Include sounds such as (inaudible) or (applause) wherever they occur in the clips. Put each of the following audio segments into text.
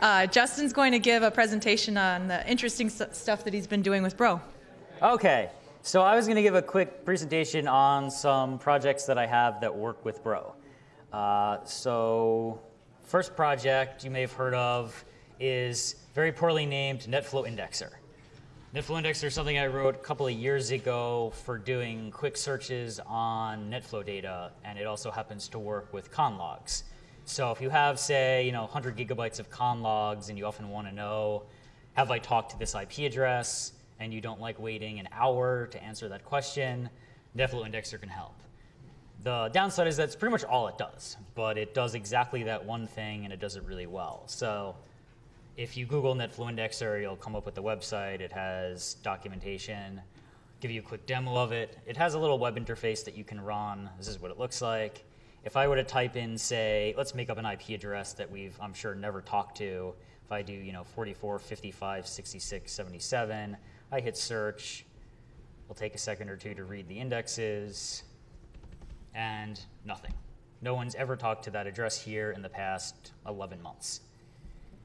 Uh, Justin's going to give a presentation on the interesting st- stuff that he's been doing with Bro. Okay, so I was going to give a quick presentation on some projects that I have that work with Bro. Uh, so, first project you may have heard of is very poorly named NetFlow Indexer. NetFlow Indexer is something I wrote a couple of years ago for doing quick searches on NetFlow data, and it also happens to work with conlogs. So if you have, say, you know, 100 gigabytes of conlogs, and you often want to know, have I talked to this IP address, and you don't like waiting an hour to answer that question, NetFlow Indexer can help. The downside is that's pretty much all it does, but it does exactly that one thing, and it does it really well. So if you Google NetFlow Indexer, you'll come up with the website. It has documentation, give you a quick demo of it. It has a little web interface that you can run. This is what it looks like. If I were to type in, say, let's make up an IP address that we've, I'm sure, never talked to. If I do, you know, 44, 55, 66, 77, I hit search. It'll take a second or two to read the indexes, and nothing. No one's ever talked to that address here in the past 11 months.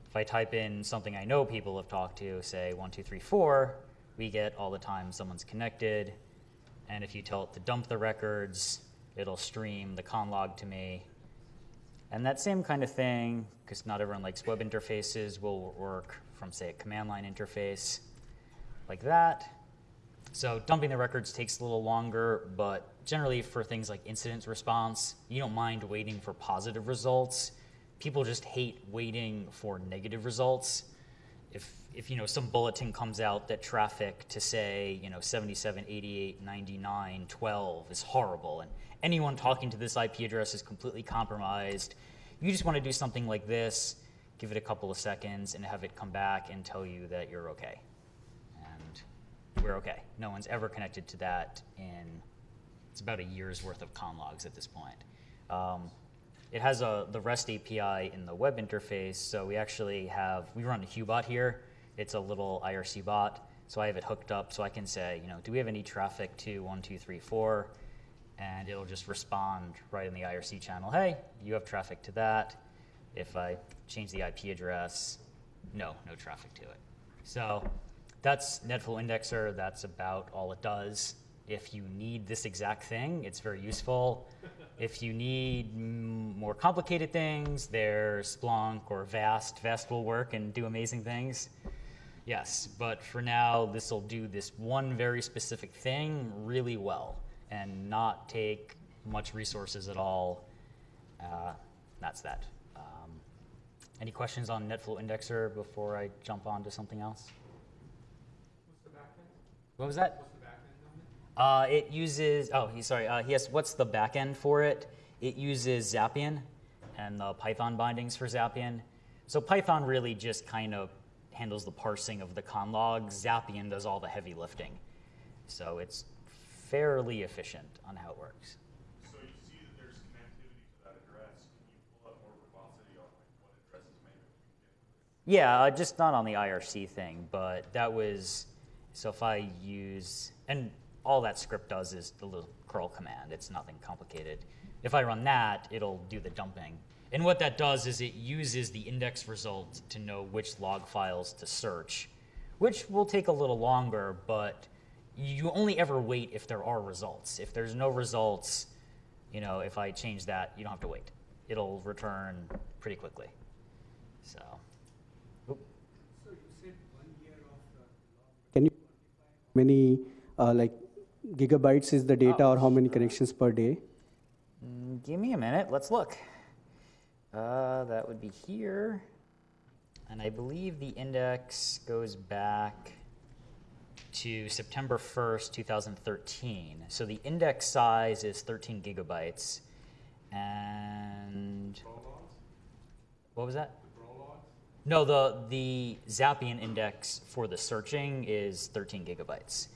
If I type in something I know people have talked to, say 1234, we get all the time someone's connected. And if you tell it to dump the records, it'll stream the conlog to me. And that same kind of thing, because not everyone likes web interfaces, will work from, say, a command line interface like that. So dumping the records takes a little longer, but generally for things like incident response, you don't mind waiting for positive results people just hate waiting for negative results. If, if you know some bulletin comes out that traffic to say you know 77 88 99 12 is horrible and anyone talking to this ip address is completely compromised you just want to do something like this give it a couple of seconds and have it come back and tell you that you're okay and we're okay no one's ever connected to that in it's about a year's worth of conlogs at this point um, it has a, the REST API in the web interface, so we actually have, we run a Hubot here. It's a little IRC bot, so I have it hooked up so I can say, you know, do we have any traffic to 1234? And it'll just respond right in the IRC channel, hey, you have traffic to that. If I change the IP address, no, no traffic to it. So that's NetFlow Indexer. That's about all it does. If you need this exact thing, it's very useful. If you need more complicated things, there's Splunk or Vast. Vast will work and do amazing things. Yes, but for now, this will do this one very specific thing really well and not take much resources at all. Uh, that's that. Um, any questions on NetFlow Indexer before I jump on to something else? What was that? Uh, it uses, oh, he, sorry, uh, yes, what's the backend for it? It uses Xapian and the Python bindings for Xapian. So Python really just kind of handles the parsing of the conlog. Xapian does all the heavy lifting. So it's fairly efficient on how it works. So you see that there's connectivity to that address. Can you pull up more verbosity on like what addresses maybe? Yeah, uh, just not on the IRC thing, but that was, so if I use, and all that script does is the little curl command. It's nothing complicated. If I run that, it'll do the dumping. And what that does is it uses the index result to know which log files to search, which will take a little longer, but you only ever wait if there are results. If there's no results, you know, if I change that, you don't have to wait. It'll return pretty quickly. So. So you said one year of Can you many uh, like gigabytes is the data or how many connections per day? Mm, give me a minute. Let's look. Uh, that would be here. And I believe the index goes back to September 1st, 2013. So the index size is 13 gigabytes. And what was that? No, the, the Xapian index for the searching is 13 gigabytes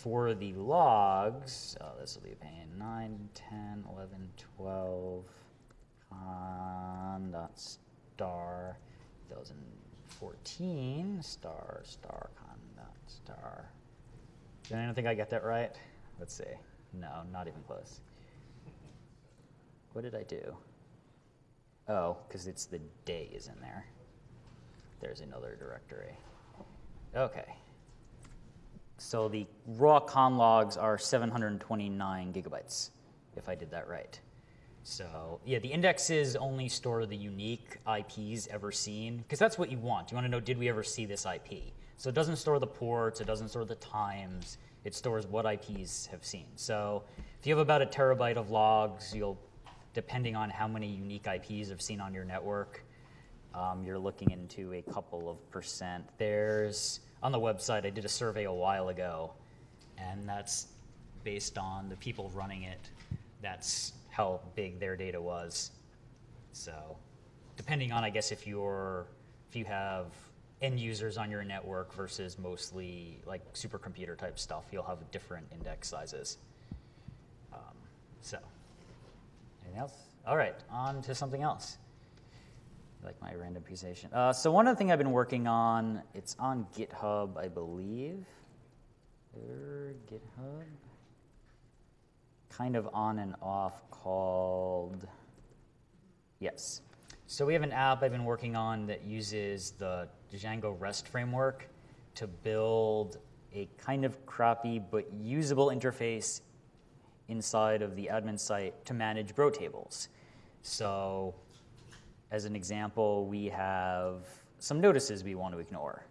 for the logs, oh, this will be a pain, 9, 10, 11, 12, uh, con dot star 2014, star, star, con star. Did anyone think I get that right? Let's see. No, not even close. What did I do? Oh, because it's the day is in there. there's another directory. Okay. So the raw con logs are 729 gigabytes, if I did that right. So yeah, the indexes only store the unique IPs ever seen, because that's what you want. You want to know, did we ever see this IP? So it doesn't store the ports, it doesn't store the times, it stores what IPs have seen. So if you have about a terabyte of logs, you'll, depending on how many unique IPs have seen on your network, um, you're looking into a couple of percent. There's, on the website, I did a survey a while ago, and that's based on the people running it. That's how big their data was. So, depending on, I guess, if you're, if you have end users on your network versus mostly like supercomputer type stuff, you'll have different index sizes. Um, so, anything else? All right, on to something else like my random presentation. Uh, so one other thing I've been working on, it's on GitHub, I believe. Er, GitHub. Kind of on and off called, yes. So we have an app I've been working on that uses the Django REST framework to build a kind of crappy but usable interface inside of the admin site to manage bro tables. So as an example, we have some notices we want to ignore.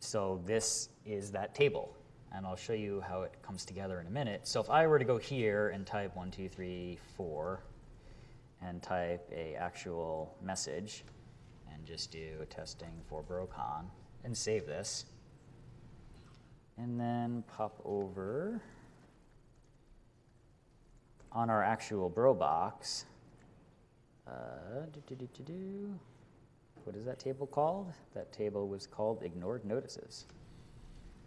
So this is that table, and I'll show you how it comes together in a minute. So if I were to go here and type one, two, three, four, and type a actual message, and just do testing for BroCon, and save this, and then pop over on our actual bro box, uh, do, do, do. What is that table called? That table was called ignored notices.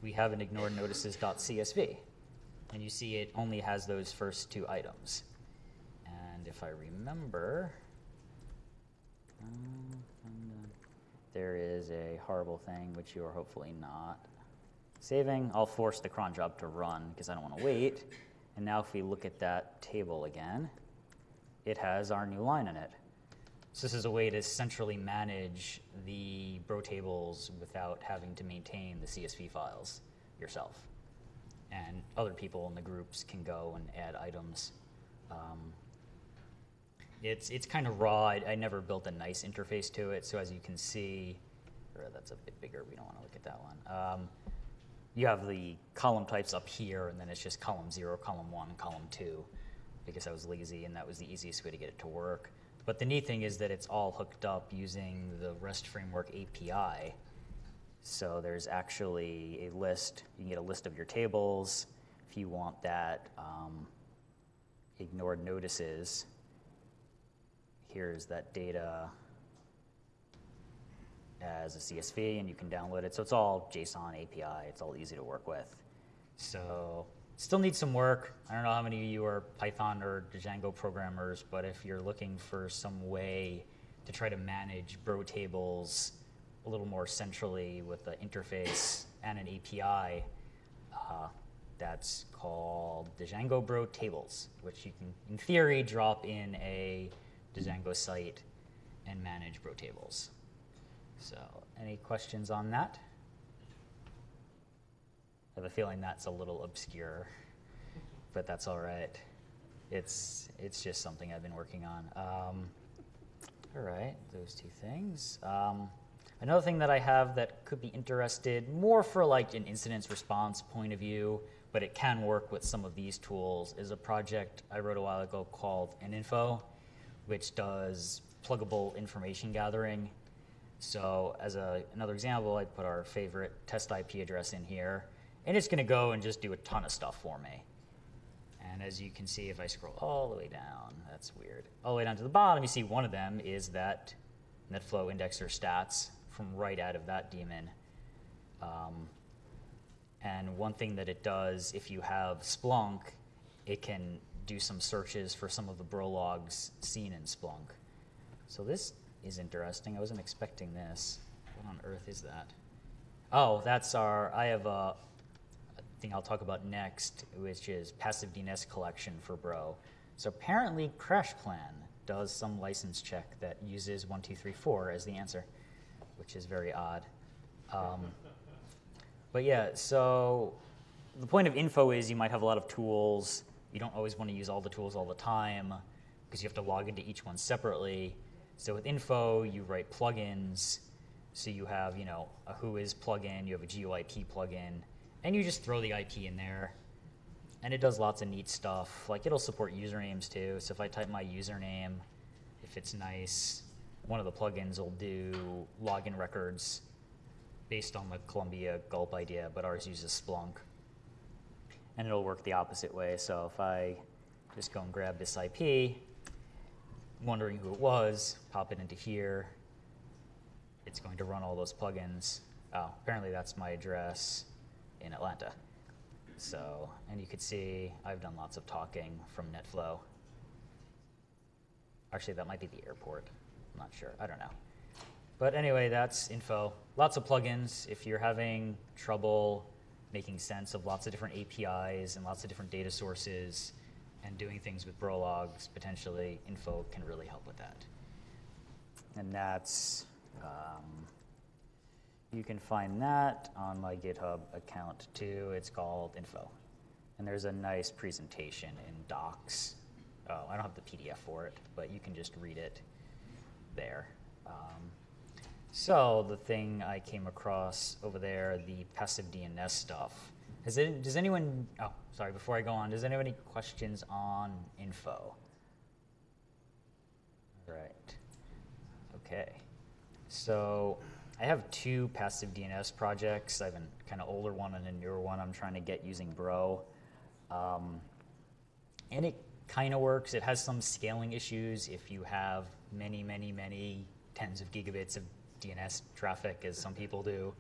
We have an ignored notices.csv, and you see it only has those first two items. And if I remember, um, there is a horrible thing which you are hopefully not saving. I'll force the cron job to run because I don't want to wait. And now if we look at that table again, it has our new line in it. So this is a way to centrally manage the bro tables without having to maintain the CSV files yourself. And other people in the groups can go and add items. Um, it's it's kind of raw. I, I, never built a nice interface to it. So as you can see, or that's a bit bigger. We don't want to look at that one. Um, you have the column types up here, and then it's just column zero, column one, column two because I was lazy and that was the easiest way to get it to work. But the neat thing is that it's all hooked up using the REST Framework API. So there's actually a list, you can get a list of your tables. If you want that um, ignored notices, here's that data as a CSV and you can download it. So it's all JSON API, it's all easy to work with. So Still needs some work. I don't know how many of you are Python or Django programmers, but if you're looking for some way to try to manage bro tables a little more centrally with the interface and an API, uh, that's called Django Bro Tables, which you can, in theory, drop in a Django site and manage bro tables. So, any questions on that? I have a feeling that's a little obscure, but that's all right. It's it's just something I've been working on. Um, all right, those two things. Um, another thing that I have that could be interested more for like an incident response point of view, but it can work with some of these tools, is a project I wrote a while ago called NInfo, which does pluggable information gathering. So as a, another example, I put our favorite test IP address in here. And it's going to go and just do a ton of stuff for me. And as you can see, if I scroll all the way down, that's weird. All the way down to the bottom, you see one of them is that NetFlow indexer stats from right out of that daemon. Um, and one thing that it does, if you have Splunk, it can do some searches for some of the bro logs seen in Splunk. So this is interesting. I wasn't expecting this. What on earth is that? Oh, that's our, I have a, thing I'll talk about next, which is passive DNS collection for Bro. So apparently CrashPlan does some license check that uses 1234 as the answer. which is very odd. Um, but yeah, so the point of info is you might have a lot of tools. You don't always want to use all the tools all the time because you have to log into each one separately. So with info, you write plugins. So you have, you know, a Whois plugin, you have a GeoIP plugin, and you just throw the IP in there. And it does lots of neat stuff. Like it'll support usernames too. So if I type my username, if it's nice, one of the plugins will do login records based on the Columbia Gulp idea, but ours uses Splunk. And it'll work the opposite way. So if I just go and grab this IP, wondering who it was, pop it into here, it's going to run all those plugins. Oh, apparently that's my address in Atlanta. So, and you could see I've done lots of talking from NetFlow. Actually, that might be the airport. I'm not sure. I don't know. But anyway, that's info. Lots of plugins. If you're having trouble making sense of lots of different APIs and lots of different data sources and doing things with Brologs, potentially info can really help with that. And that's, um, you can find that on my GitHub account too. It's called info. And there's a nice presentation in docs. Oh, I don't have the PDF for it, but you can just read it there. Um, so the thing I came across over there, the passive DNS stuff. Has it, does anyone? Oh, sorry. Before I go on, does anyone have any questions on info? Right. Okay. So I have two passive DNS projects. I have a kind of older one and a newer one. I'm trying to get using Bro, um, and it kind of works. It has some scaling issues if you have many, many, many tens of gigabits of DNS traffic, as some people do.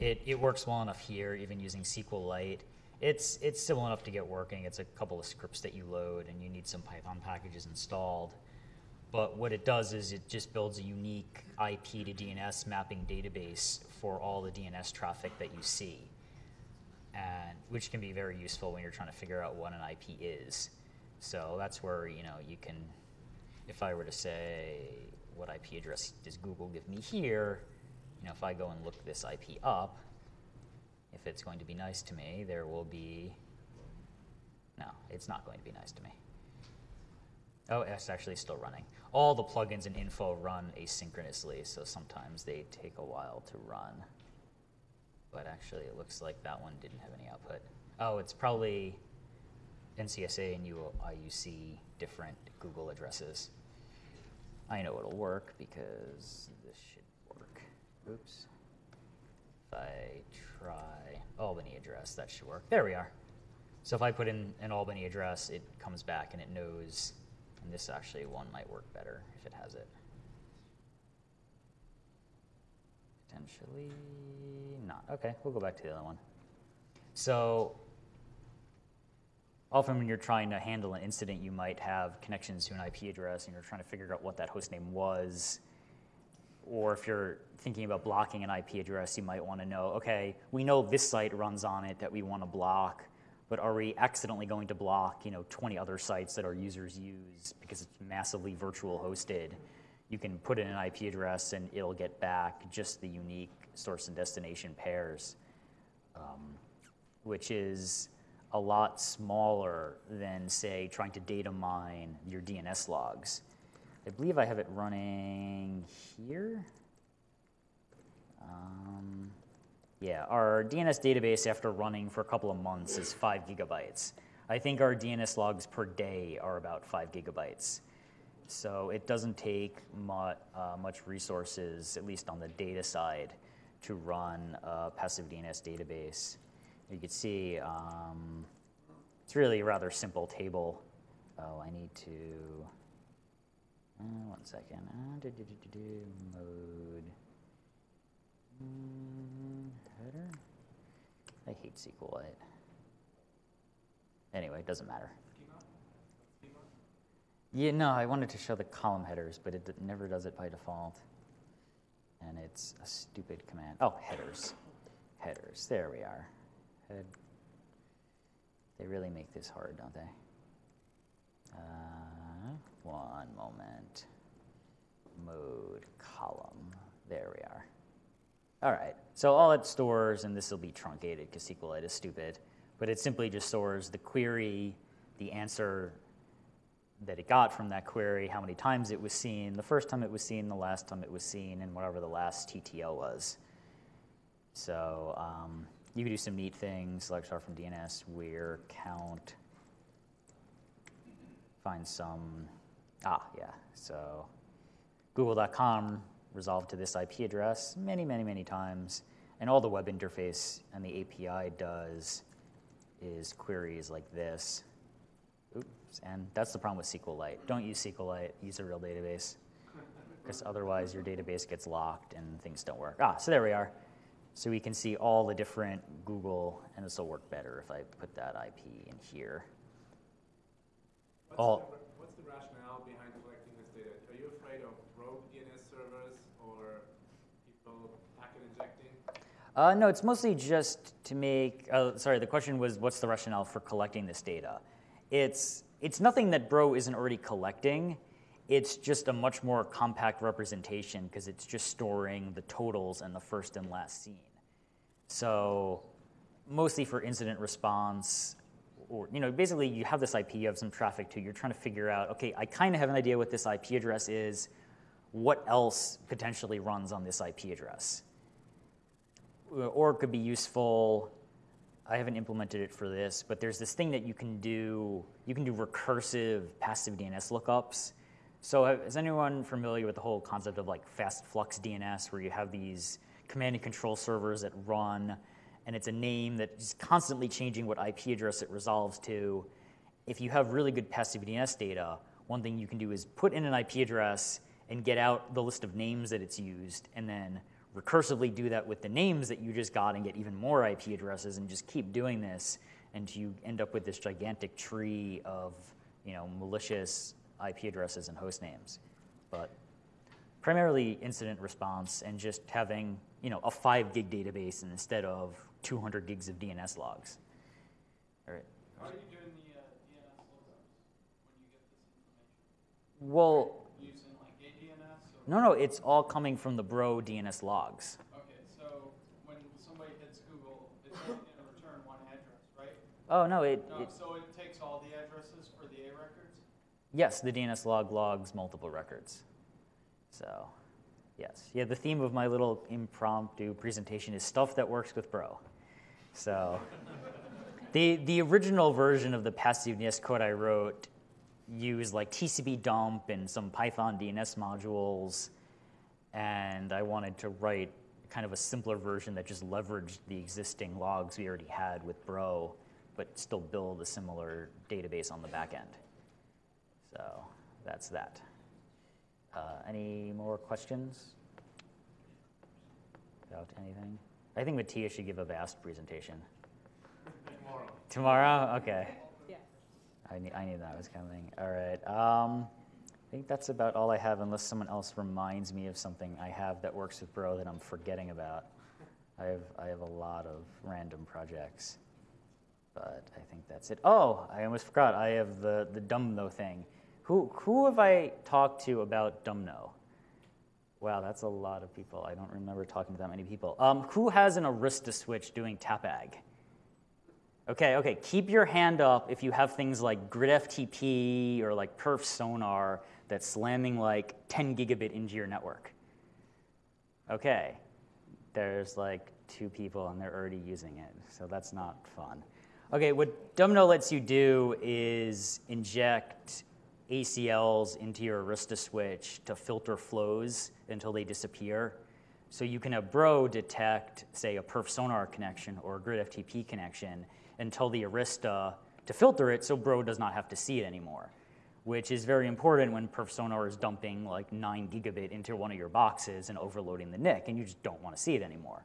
It, it works well enough here, even using SQLite. It's, it's simple enough to get working. It's a couple of scripts that you load, and you need some Python packages installed. But what it does is it just builds a unique IP to DNS mapping database for all the DNS traffic that you see, and which can be very useful when you're trying to figure out what an IP is. So that's where you know you can, if I were to say, what IP address does Google give me here? You know, if I go and look this IP up, if it's going to be nice to me, there will be. No, it's not going to be nice to me. Oh, it's actually still running. All the plugins and info run asynchronously, so sometimes they take a while to run. But actually, it looks like that one didn't have any output. Oh, it's probably NCSA and IUC different Google addresses. I know it'll work because this should work. Oops. If I try Albany address, that should work. There we are. So if I put in an Albany address, it comes back and it knows, and this actually one might work better if it has it. Potentially not. Okay, we'll go back to the other one. So often when you're trying to handle an incident, you might have connections to an IP address and you're trying to figure out what that host name was. Or if you're thinking about blocking an IP address, you might want to know, okay, we know this site runs on it that we want to block, but are we accidentally going to block, you know, 20 other sites that our users use because it's massively virtual hosted? You can put in an IP address and it'll get back just the unique source and destination pairs, um, which is a lot smaller than, say, trying to data mine your DNS logs. I believe I have it running here. Um, yeah, our DNS database after running for a couple of months is five gigabytes. I think our DNS logs per day are about five gigabytes. So it doesn't take much, uh, much resources, at least on the data side, to run a passive DNS database. You can see um, it's really a rather simple table. Oh, I need to, uh, one second, uh, do, do, do, mode, mm, header? I hate SQLite. Anyway, it doesn't matter. Yeah, no, I wanted to show the column headers, but it never does it by default. And it's a stupid command. Oh, headers. Headers. There we are. Head. They really make this hard, don't they? Uh, one moment. Mode column. There we are. All right. So all it stores, and this will be truncated because SQLite is stupid, but it simply just stores the query, the answer that it got from that query, how many times it was seen, the first time it was seen, the last time it was seen, and whatever the last TTL was. So um, you can do some neat things like start from DNS, where, count, find some, ah, yeah. So google.com resolved to this IP address many, many, many times. And all the web interface and the API does is queries like this. Oops, and that's the problem with SQLite. Don't use SQLite, use a real database. Because otherwise your database gets locked and things don't work. Ah, so there we are. So we can see all the different Google, and this will work better if I put that IP in here. What's All- the, what's the rationale behind collecting this data? Are you afraid of rogue DNS servers or people packet injecting? Uh, no, it's mostly just to make. Uh, sorry, the question was, what's the rationale for collecting this data? It's it's nothing that Bro isn't already collecting. It's just a much more compact representation because it's just storing the totals and the first and last seen. So, mostly for incident response, or you know, basically you have this IP, you have some traffic to. You're trying to figure out, okay, I kind of have an idea what this IP address is. What else potentially runs on this IP address? Uh, or it could be useful. I haven't implemented it for this, but there's this thing that you can do. You can do recursive passive DNS lookups. So, is anyone familiar with the whole concept of like fast flux DNS, where you have these command and control servers that run, and it's a name that is constantly changing what IP address it resolves to? If you have really good passive DNS data, one thing you can do is put in an IP address and get out the list of names that it's used, and then recursively do that with the names that you just got and get even more IP addresses and just keep doing this until you end up with this gigantic tree of you know malicious IP addresses and host names. But primarily incident response and just having you know a five gig database instead of 200 gigs of DNS logs. All right. How are you doing the uh, DNS when you get this information? Well, Using like ADNS or? no, no, it's all coming from the Bro DNS logs. Okay, so when somebody hits Google, it's going to return one address, right? Oh no, it, No, it so it takes all the addresses for the A records? Yes, the DNS log logs multiple records. So, yes. Yeah, the theme of my little impromptu presentation is stuff that works with Bro. So, the, the original version of the passive DNS code I wrote used like TCP dump and some Python DNS modules, and I wanted to write kind of a simpler version that just leveraged the existing logs we already had with Bro, but still build a similar database on the back end. So that's that. Uh, any more questions about anything? I think Matthias should give a vast presentation. Tomorrow. Tomorrow? Okay. Yes. I knew, I knew that was coming. All right. Um, I think that's about all I have, unless someone else reminds me of something I have that works with Bro that I'm forgetting about. I have, I have a lot of random projects, but I think that's it. Oh, I almost forgot. I have the, the dumbno thing. Who, who have I talked to about dumbno? Wow, that's a lot of people. I don't remember talking to that many people. Um, who has an Arista switch doing TAPAG? Okay, okay. Keep your hand up if you have things like GridFTP or like perfSONAR that's slamming like 10 gigabit into your network. Okay, there's like two people and they're already using it, so that's not fun. Okay, what dumbno lets you do is inject ACLs into your Arista switch to filter flows until they disappear. So you can have Bro detect, say, a perfSONAR connection or a GridFTP connection until the Arista to filter it so Bro does not have to see it anymore, which is very important when perfSONAR is dumping like 9 gigabit into one of your boxes and overloading the NIC, and you just don't want to see it anymore.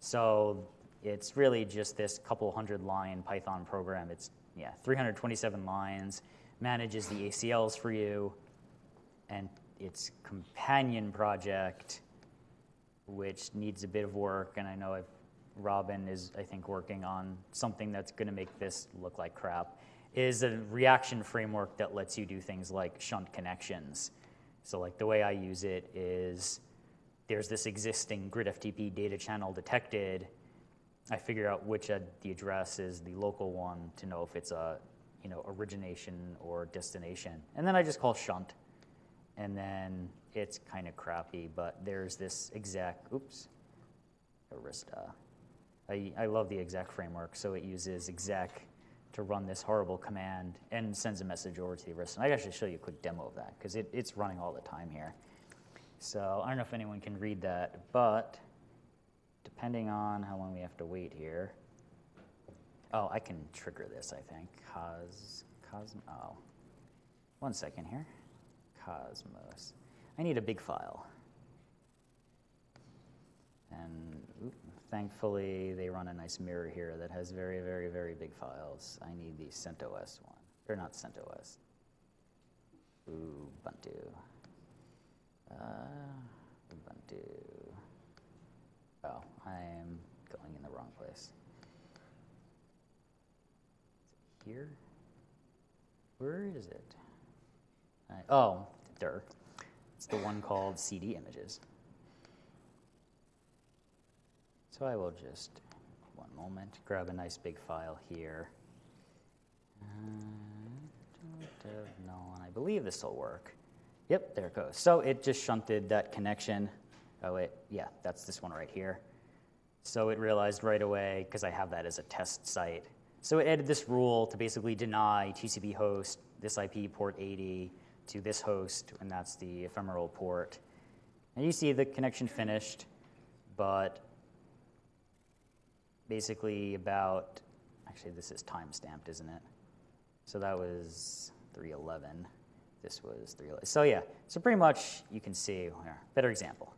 So it's really just this couple hundred line Python program. It's yeah, 327 lines, manages the ACLs for you, and its companion project, which needs a bit of work, and I know I've, Robin is, I think, working on something that's going to make this look like crap, is a reaction framework that lets you do things like shunt connections. So, like the way I use it is there's this existing GridFTP data channel detected, I figure out which of the address is the local one to know if it's a you know origination or destination, and then I just call shunt, and then it's kind of crappy, but there's this exec. Oops, Arista. I, I love the exec framework, so it uses exec to run this horrible command and sends a message over to the Arista. And I actually show you a quick demo of that because it, it's running all the time here. So I don't know if anyone can read that, but depending on how long we have to wait here. Oh, I can trigger this, I think. Cos, Cosmo, oh. One second here. Cosmos. I need a big file. And thankfully, they run a nice mirror here that has very, very, very big files. I need the CentOS one. Or not CentOS. Ubuntu. Uh, Ubuntu. Oh, I am going in the wrong place. Is it here? Where is it? I, oh, der. It's the one called CD images. So I will just, one moment, grab a nice big file here. Uh, null, and I believe this will work. Yep, there it goes. So it just shunted that connection. Oh, wait, yeah, that's this one right here. So it realized right away, because I have that as a test site. So it added this rule to basically deny TCP host, this IP port 80, to this host, and that's the ephemeral port. And you see the connection finished, but basically about, actually, this is time stamped, isn't it? So that was 311. This was 311. So yeah, so pretty much you can see, here, better example.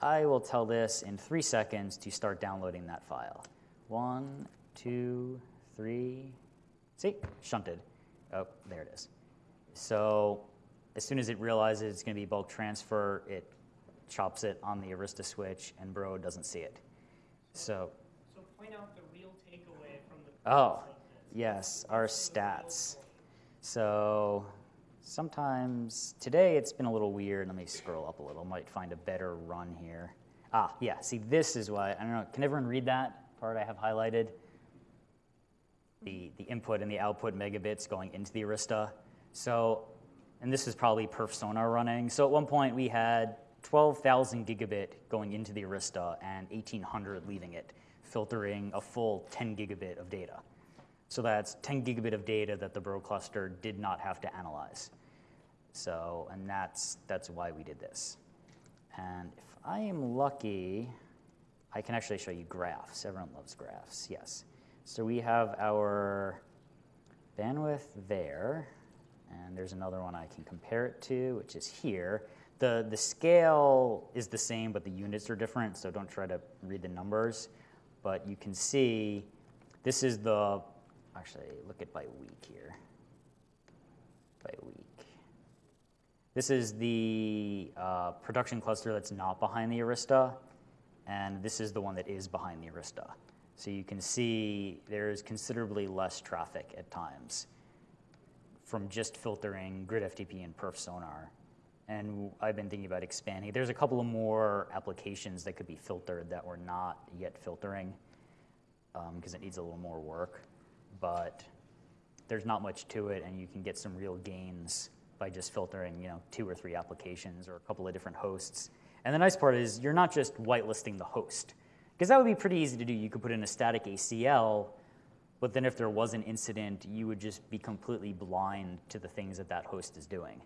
I will tell this in three seconds to start downloading that file. One, two, three. See, shunted. Oh, there it is. So as soon as it realizes it's going to be bulk transfer, it chops it on the Arista switch, and Bro doesn't see it. So, So point out the real takeaway from the. oh, purpose of this. yes, our stats. So sometimes today it's been a little weird. Let me scroll up a little. Might find a better run here. Ah, yeah. See, this is why I don't know. Can everyone read that part I have highlighted? The the input and the output megabits going into the Arista. So, and this is probably perfSONAR running. So at one point we had 12,000 gigabit going into the Arista and 1,800 leaving it, filtering a full 10 gigabit of data. So that's 10 gigabit of data that the Bro cluster did not have to analyze. So, and that's, that's why we did this. And if I am lucky, I can actually show you graphs. Everyone loves graphs, yes. So we have our bandwidth there, and there's another one I can compare it to, which is here. The, the scale is the same, but the units are different, so don't try to read the numbers. But you can see this is the, actually, look at by week here. By week. This is the uh, production cluster that's not behind the Arista, and this is the one that is behind the Arista. So you can see there's considerably less traffic at times from just filtering GridFTP and perfSONAR. And I've been thinking about expanding. There's a couple of more applications that could be filtered that we're not yet filtering um, because it needs a little more work. But there's not much to it, and you can get some real gains by just filtering, you know, two or three applications or a couple of different hosts. And the nice part is you're not just whitelisting the host, because that would be pretty easy to do. You could put in a static ACL, but then if there was an incident, you would just be completely blind to the things that that host is doing.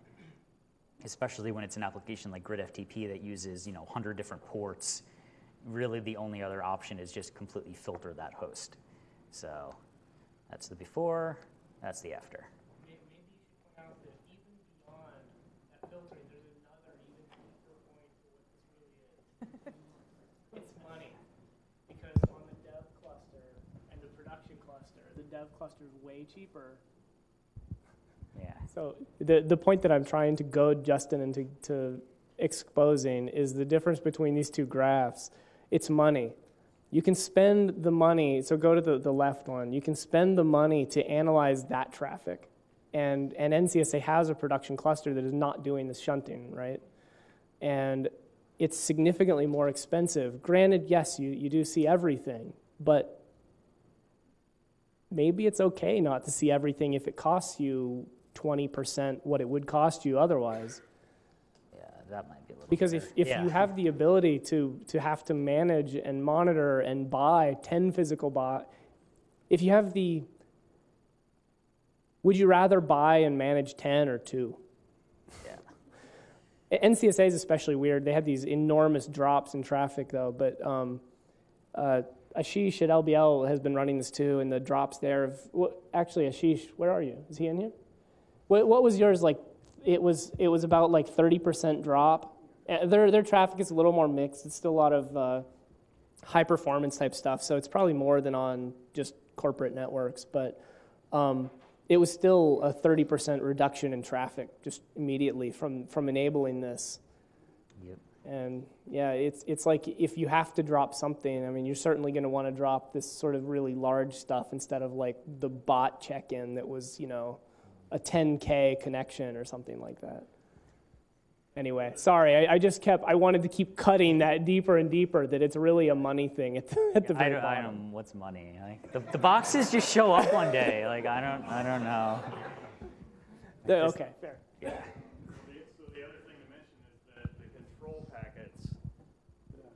Especially when it's an application like GridFTP that uses, you know, 100 different ports. Really, the only other option is just completely filter that host. So that's the before, that's the after. May- Maybe you should point out that even beyond that filtering, there's another even deeper point to what this really is. It's money. Because on the dev cluster and the production cluster, the dev cluster is way cheaper. (laughs) Yeah. So the, the point that I'm trying to goad Justin into to exposing is the difference between these two graphs. It's money. You can spend the money, so go to the, the left one. You can spend the money to analyze that traffic. And, and NCSA has a production cluster that is not doing this shunting, right? And it's significantly more expensive. Granted, yes, you, you do see everything, but maybe it's okay not to see everything if it costs you 20% what it would cost you otherwise. Yeah, that might be a little. Because if, if Yeah. you have the ability to, to have to manage and monitor and buy 10 physical bot, if you have the, would you rather buy and manage 10 or two? Yeah. NCSA is especially weird. They have these enormous drops in traffic, though. But um, uh, Ashish at LBL has been running this too, and the drops there. Of, what, actually, Ashish, where are you? Is he in here? What, what was yours like? It was it was about like thirty percent drop. Uh, Their their traffic is a little more mixed. It's still a lot of uh, high performance type stuff, so it's probably more than on just corporate networks. But um, it was still a 30% reduction in traffic just immediately from, from enabling this. And yeah, it's, it's like if you have to drop something, I mean, you're certainly going to want to drop this sort of really large stuff instead of like the bot check in that was, you know, a 10K connection or something like that. Anyway, sorry, I, I just kept, I wanted to keep cutting that deeper and deeper that it's really a money thing at the, (laughs) at the I very don't, I bottom. don't. What's money? Like, the, the boxes just show up one day. Like I don't. I don't know. The- okay, fair. The- So the other thing to mention is that the control packets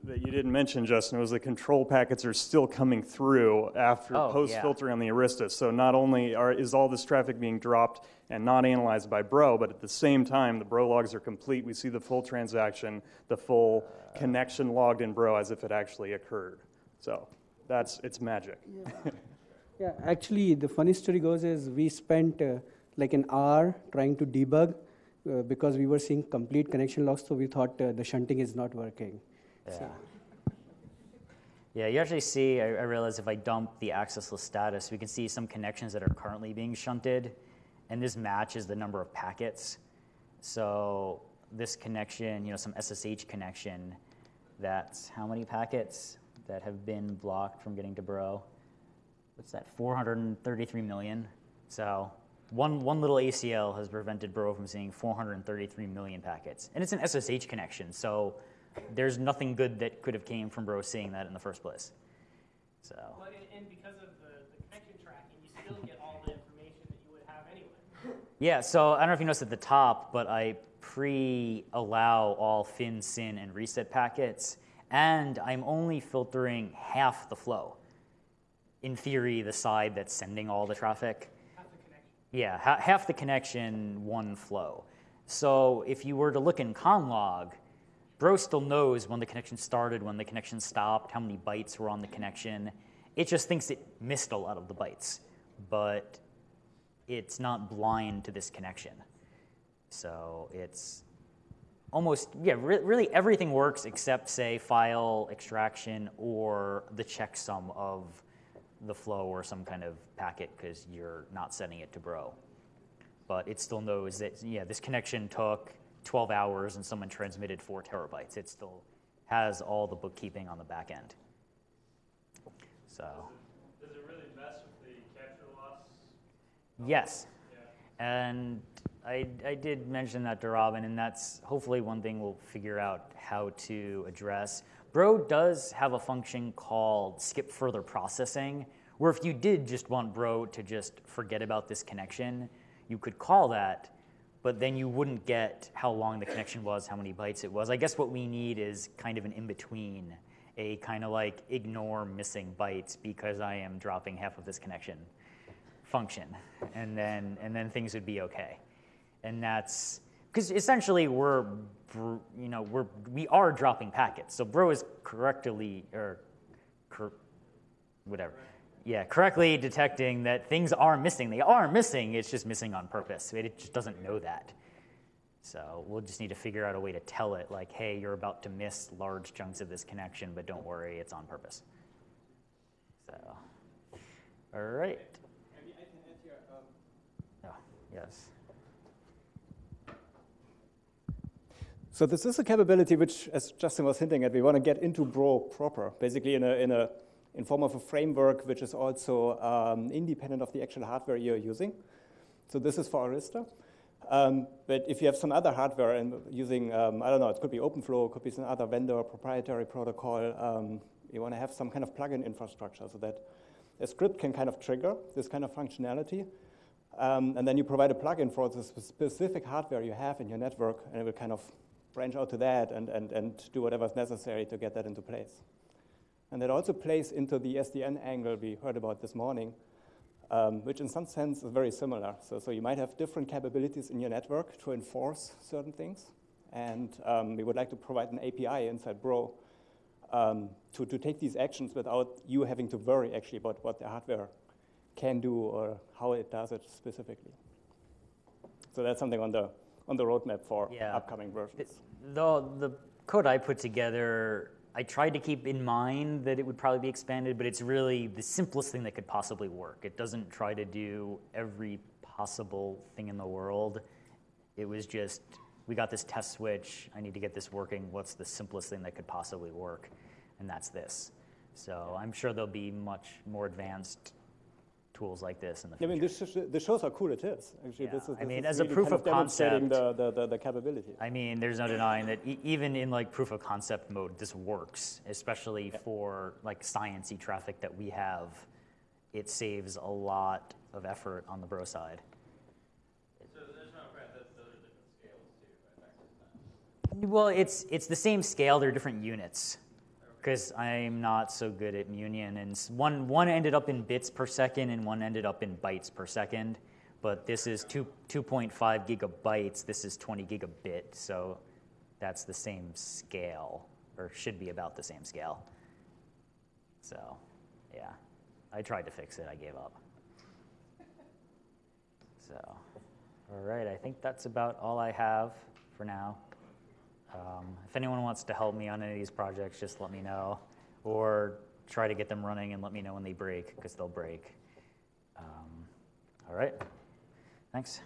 that you didn't mention, Justin, was the control packets are still coming through after Oh, post-filtering on the Arista. So not only are, is all this traffic being dropped and not analyzed by Bro, but at the same time, the Bro logs are complete. We see the full transaction, the full connection logged in Bro as if it actually occurred. So that's, it's magic. (laughs) Yeah, actually, the funny story goes is we spent uh, like an hour trying to debug uh, because we were seeing complete connection logs, so we thought uh, the shunting is not working. Yeah. Yeah, you actually see, I, I realize if I dump the access list status, we can see some connections that are currently being shunted, and this matches the number of packets. So this connection, you know, some SSH connection, that's how many packets that have been blocked from getting to Bro? What's that, 433 million? So one, one little ACL has prevented Bro from seeing 433 million packets. And it's an SSH connection, so there's nothing good that could have came from Bro seeing that in the first place. So, Well, and, and because of the, the connection tracking, you still get all the information that you would have anyway. yeah, so I don't know if you noticed at the top, but I pre-allow all fin, SYN, and reset packets, and I'm only filtering half the flow. In theory, the side that's sending all the traffic. Half the connection. Yeah, ha- half the connection, one flow. So if you were to look in conlog, Bro still knows when the connection started, when the connection stopped, how many bytes were on the connection. It just thinks it missed a lot of the bytes, but it's not blind to this connection. So it's almost, yeah, re- really everything works except, say, file extraction or the checksum of the flow or some kind of packet because you're not sending it to Bro. But it still knows that, yeah, this connection took 12 hours and someone transmitted four terabytes. It still has all the bookkeeping on the back end. So, Does it really mess with the capture loss? yes. Yeah. And I, I did mention that to Robin, and that's hopefully one thing we'll figure out how to address. Bro does have a function called skip further processing, where if you did just want Bro to just forget about this connection, you could call that, but then you wouldn't get how long the connection was, how many bytes it was. I guess what we need is kind of an in between, a kind of like ignore missing bytes because I am dropping half of this connection function, and then and then things would be okay. And that's because essentially we're you know we're we are dropping packets. So bro is correctly or cor- whatever. Yeah, correctly detecting that things are missing. They are missing. It's just missing on purpose. It just doesn't know that. So we'll just need to figure out a way to tell it, like, hey, you're about to miss large chunks of this connection, but don't worry, it's on purpose. So, all right. Oh, yes. So this is a capability which, as Justin was hinting at, we want to get into Bro proper, basically in a in a in form of a framework which is also um, independent of the actual hardware you're using. So this is for Arista. Um, but if you have some other hardware and using, um, I don't know, it could be OpenFlow, it could be some other vendor proprietary protocol, um, you want to have some kind of plugin infrastructure so that a script can kind of trigger this kind of functionality. Um, and then you provide a plugin for the specific hardware you have in your network, and it will kind of branch out to that and, and, and do whatever's necessary to get that into place. And that also plays into the SDN angle we heard about this morning, um, which in some sense is very similar. So, so you might have different capabilities in your network to enforce certain things. And um, we would like to provide an API inside Bro um, to, to take these actions without you having to worry actually about what the hardware can do or how it does it specifically. So that's something on the, on the roadmap for Yeah. upcoming versions. The, the code I put together, I tried to keep in mind that it would probably be expanded, but it's really the simplest thing that could possibly work. It doesn't try to do every possible thing in the world. It was just, we got this test switch, I need to get this working. What's the simplest thing that could possibly work? And that's this. So I'm sure there'll be much more advanced tools like this in the future. I mean, this, sh- this shows how cool it is. Actually, Yeah, this is, I mean, is as a proof kind of demonstrating concept- the, the, the, the capability. I mean, there's no denying that e- even in like proof of concept mode, this works, especially for like sciencey traffic that we have. It saves a lot of effort on the bro side. So there's no friend, that those are different scales too, right? Factors that. Well, it's it's the same scale. They're different units. Because I'm not so good at Munin, and one one ended up in bits per second, and one ended up in bytes per second. But this is two 2.5 gigabytes. This is 20 gigabit, so that's the same scale, or should be about the same scale. So, yeah, I tried to fix it. I gave up. So, all right, I think that's about all I have for now. Um, if anyone wants to help me on any of these projects, just let me know, or try to get them running and let me know when they break, because they'll break. Um, all right, thanks.